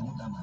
你干嘛